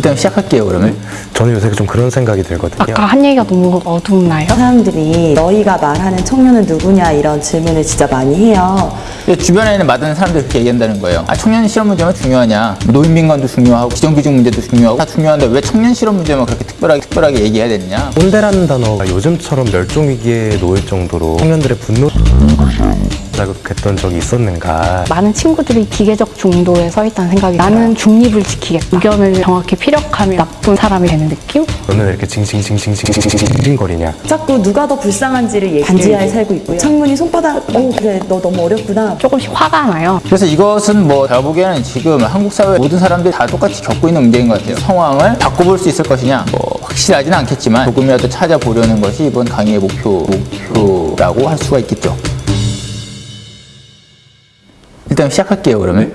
일단 시작할게요 그러면. 저는 요새 좀 그런 생각이 들거든요. 아까 한 얘기가 너무 어둡나요? 사람들이 너희가 말하는 청년은 누구냐? 이런 질문을 진짜 많이 해요. 근데 주변에 있는 많은 사람들이 그렇게 얘기한다는 거예요. 아 청년 실업 문제만 중요하냐? 노인빈관도 중요하고 비정규직 문제도 중요하고 다 중요한데 왜 청년 실업 문제만 그렇게 특별하게 특별하게 얘기해야 되느냐? 꼰대라는 단어가 요즘처럼 멸종 위기에 놓일 정도로 청년들의 분노 자극했던 적이 있었는가? 많은 친구들이 기계적 중도에 서 있다는 생각이 나는 중립을 지키겠다. 의견을 정확히 피력하면 나쁜 사람이 되는 느낌? 너는 왜 이렇게 징징징징징징징거리냐? 자꾸 누가 더 불쌍한지를 얘기 반지하에 살고 있고요. 창문이 손바닥, 어 그래 너 너무 어렵구나. 조금씩 화가 나요. 그래서 이것은 뭐 제가 보기에는 지금 한국 사회 모든 사람들이 다 똑같이 겪고 있는 문제인 것 같아요. 상황을 바꿔볼 수 있을 것이냐? 뭐 확실하지는 않겠지만 조금이라도 찾아보려는 것이 이번 강의의 목표, 목표라고 할 수가 있겠죠 일단 시작할게요 그러면